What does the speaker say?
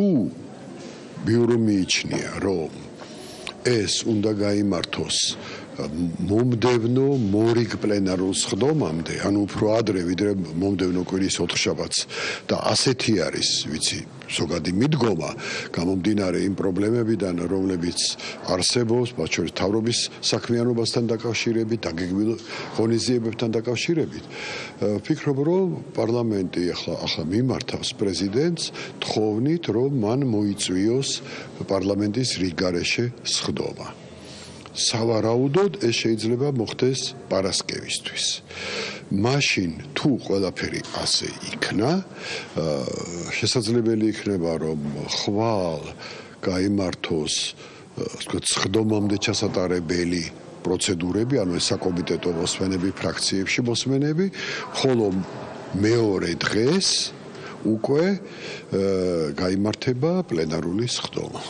თუ ბიურო მიიჩნია რომ ეს უნდა გამართოს მომდევნო მორიგ პლენარულ სხდომამდე, ანუ უფრო ადრე ვიდრე მომდევნო კვირის 4 შაბათს და ასეთი არის, ვიცი, ზოგადი მიდგომა გამომდინარე იმ პრობლემებიდან, რომლებიც არსებობს, მათ შორის თავრობის საქმიანობასთან დაკავშირებით, დაგეგმილ ღონისძიებებთან დაკავშირებით. ვფიქრობ, რომ პარლამენტი ახლა ახლა მიმართავს პრეზიდენტს თხოვნით, რომ მან მოიწვიოს პარლამენტის რიგარეშე სხდომა. სავარაუდოდ ეს შეიძლება მოხდეს პარასკევისთვის. მაშინ თუ ყველაფერი ასე იქნა, შესაძლებელი იქნება რომ ხვალ გამართოს, ვთქვათ, სხდომამდე ჩასატარებელი პროცედურები, ანუ ეს საკომიტეტო მოსმენები ფრაქციებში მოსმენები, ხოლო მეორე დღეს უკვე გამართება პლენარული სხდომა.